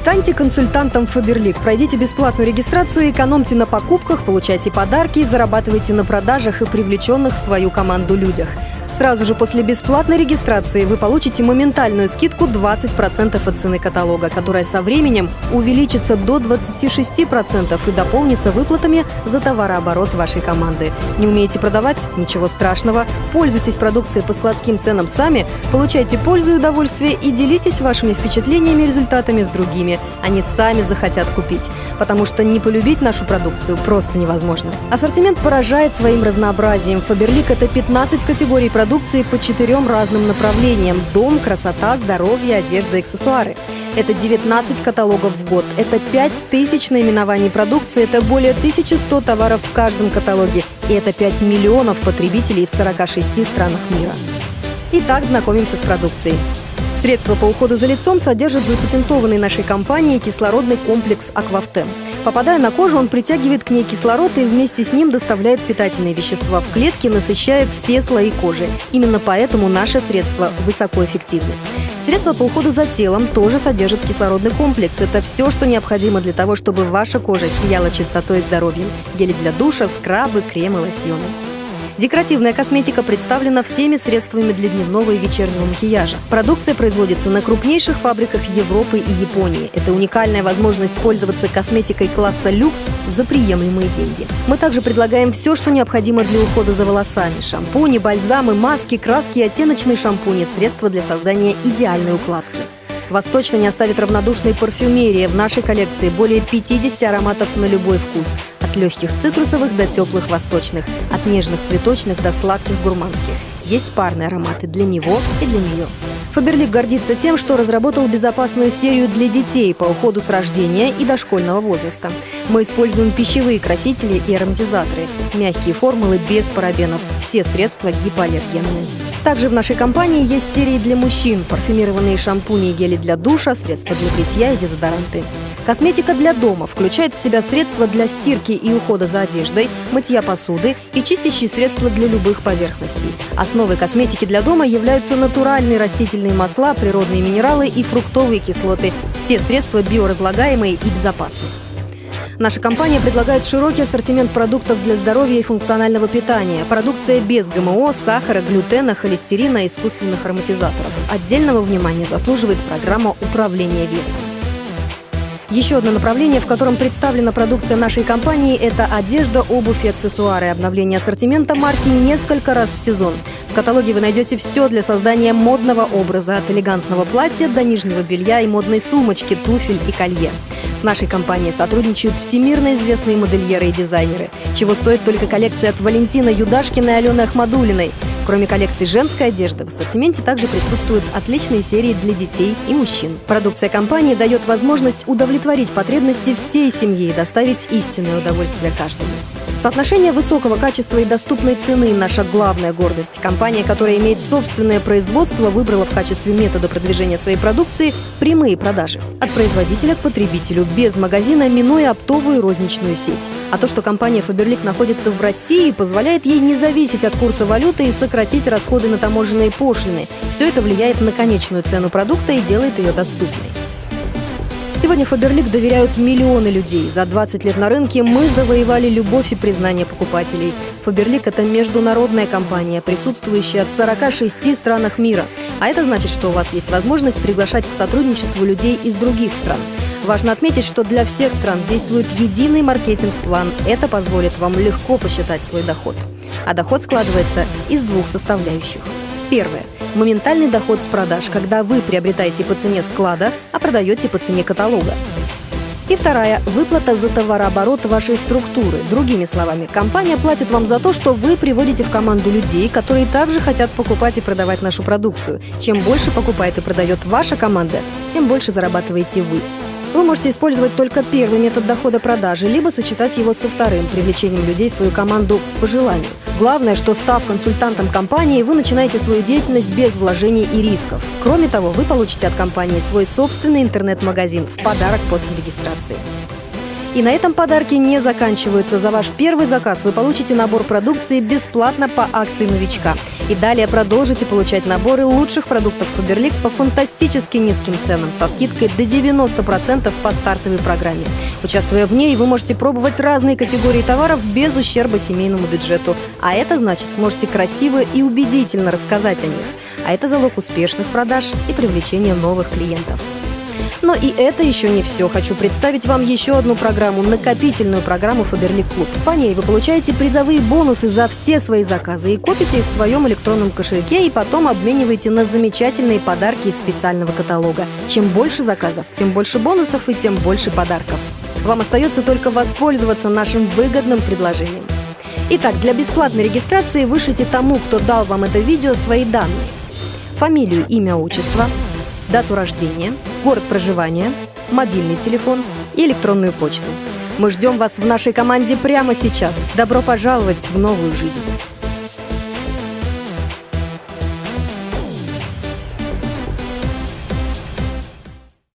Станьте консультантом Фаберлик. Пройдите бесплатную регистрацию, экономьте на покупках, получайте подарки, зарабатывайте на продажах и привлеченных в свою команду людях. Сразу же после бесплатной регистрации вы получите моментальную скидку 20% от цены каталога, которая со временем увеличится до 26% и дополнится выплатами за товарооборот вашей команды. Не умеете продавать? Ничего страшного. Пользуйтесь продукцией по складским ценам сами, получайте пользу и удовольствие и делитесь вашими впечатлениями и результатами с другими. Они сами захотят купить, потому что не полюбить нашу продукцию просто невозможно. Ассортимент поражает своим разнообразием. Фаберлик – это 15 категорий продукции, продукции по четырем разным направлениям – дом, красота, здоровье, одежда, аксессуары. Это 19 каталогов в год, это 5000 наименований продукции, это более 1100 товаров в каждом каталоге, и это 5 миллионов потребителей в 46 странах мира. Итак, знакомимся с продукцией. Средства по уходу за лицом содержат запатентованный нашей компанией кислородный комплекс «Аквафтем». Попадая на кожу, он притягивает к ней кислород и вместе с ним доставляет питательные вещества в клетки, насыщая все слои кожи. Именно поэтому наши средства высокоэффективны. Средства по уходу за телом тоже содержат кислородный комплекс. Это все, что необходимо для того, чтобы ваша кожа сияла чистотой и здоровьем. Гели для душа, скрабы, кремы, лосьоны. Декоративная косметика представлена всеми средствами для дневного и вечернего макияжа. Продукция производится на крупнейших фабриках Европы и Японии. Это уникальная возможность пользоваться косметикой класса люкс за приемлемые деньги. Мы также предлагаем все, что необходимо для ухода за волосами. Шампуни, бальзамы, маски, краски оттеночные шампуни – средства для создания идеальной укладки. Вас точно не оставит равнодушной парфюмерия. В нашей коллекции более 50 ароматов на любой вкус. От легких цитрусовых до теплых восточных, от нежных цветочных до сладких гурманских. Есть парные ароматы для него и для нее. Фаберлик гордится тем, что разработал безопасную серию для детей по уходу с рождения и дошкольного возраста. Мы используем пищевые красители и ароматизаторы, мягкие формулы без парабенов, все средства гипоаллергенные. Также в нашей компании есть серии для мужчин, парфюмированные шампуни и гели для душа, средства для бритья и дезодоранты. Косметика для дома включает в себя средства для стирки и ухода за одеждой, мытья посуды и чистящие средства для любых поверхностей. Основой косметики для дома являются натуральные растительные масла, природные минералы и фруктовые кислоты. Все средства биоразлагаемые и безопасные. Наша компания предлагает широкий ассортимент продуктов для здоровья и функционального питания. Продукция без ГМО, сахара, глютена, холестерина и искусственных ароматизаторов. Отдельного внимания заслуживает программа управления весом. Еще одно направление, в котором представлена продукция нашей компании, это одежда, обувь и аксессуары. Обновление ассортимента марки несколько раз в сезон. В каталоге вы найдете все для создания модного образа, от элегантного платья до нижнего белья и модной сумочки, туфель и колье. С нашей компанией сотрудничают всемирно известные модельеры и дизайнеры, чего стоит только коллекция от Валентина Юдашкина и Алены Ахмадулиной. Кроме коллекции женской одежды, в ассортименте также присутствуют отличные серии для детей и мужчин. Продукция компании дает возможность удовлетворить потребности всей семьи и доставить истинное удовольствие каждому. Соотношение высокого качества и доступной цены – наша главная гордость. Компания, которая имеет собственное производство, выбрала в качестве метода продвижения своей продукции прямые продажи. От производителя к потребителю, без магазина, минуя оптовую розничную сеть. А то, что компания Faberlic находится в России, позволяет ей не зависеть от курса валюты и сократить расходы на таможенные пошлины. Все это влияет на конечную цену продукта и делает ее доступной. Сегодня Фаберлик доверяют миллионы людей. За 20 лет на рынке мы завоевали любовь и признание покупателей. Фаберлик – это международная компания, присутствующая в 46 странах мира. А это значит, что у вас есть возможность приглашать к сотрудничеству людей из других стран. Важно отметить, что для всех стран действует единый маркетинг-план. Это позволит вам легко посчитать свой доход. А доход складывается из двух составляющих. Первое – Моментальный доход с продаж, когда вы приобретаете по цене склада, а продаете по цене каталога. И вторая – выплата за товарооборот вашей структуры. Другими словами, компания платит вам за то, что вы приводите в команду людей, которые также хотят покупать и продавать нашу продукцию. Чем больше покупает и продает ваша команда, тем больше зарабатываете вы. Вы можете использовать только первый метод дохода продажи, либо сочетать его со вторым, привлечением людей в свою команду по желанию. Главное, что став консультантом компании, вы начинаете свою деятельность без вложений и рисков. Кроме того, вы получите от компании свой собственный интернет-магазин в подарок после регистрации. И на этом подарки не заканчиваются. За ваш первый заказ вы получите набор продукции бесплатно по акции новичка. И далее продолжите получать наборы лучших продуктов Фаберлик по фантастически низким ценам со скидкой до 90% по стартовой программе. Участвуя в ней, вы можете пробовать разные категории товаров без ущерба семейному бюджету. А это значит, сможете красиво и убедительно рассказать о них. А это залог успешных продаж и привлечения новых клиентов. Но и это еще не все. Хочу представить вам еще одну программу, накопительную программу Фаберлик Клуб. По ней вы получаете призовые бонусы за все свои заказы и копите их в своем электронном кошельке и потом обмениваете на замечательные подарки из специального каталога. Чем больше заказов, тем больше бонусов и тем больше подарков. Вам остается только воспользоваться нашим выгодным предложением. Итак, для бесплатной регистрации вышлите тому, кто дал вам это видео, свои данные. Фамилию, имя, отчество, дату рождения, город проживания, мобильный телефон и электронную почту. Мы ждем вас в нашей команде прямо сейчас. Добро пожаловать в новую жизнь!